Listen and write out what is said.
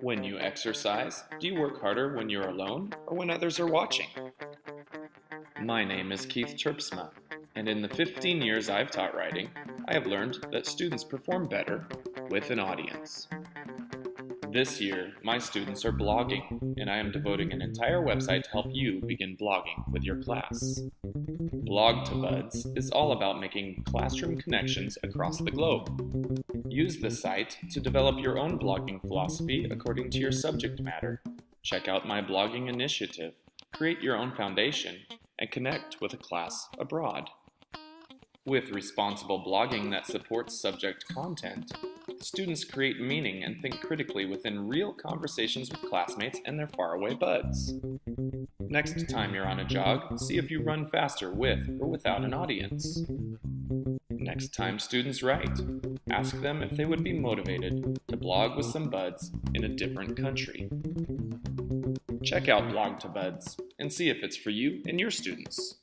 When you exercise, do you work harder when you're alone or when others are watching? My name is Keith Terpsma, and in the 15 years I've taught writing, I have learned that students perform better with an audience. This year, my students are blogging, and I am devoting an entire website to help you begin blogging with your class. Blog to Buds is all about making classroom connections across the globe. Use the site to develop your own blogging philosophy according to your subject matter. Check out my blogging initiative, create your own foundation, and connect with a class abroad. With responsible blogging that supports subject content, students create meaning and think critically within real conversations with classmates and their faraway buds. Next time you're on a jog, see if you run faster with or without an audience. Next time students write, ask them if they would be motivated to blog with some buds in a different country. Check out Blog to Buds and see if it's for you and your students.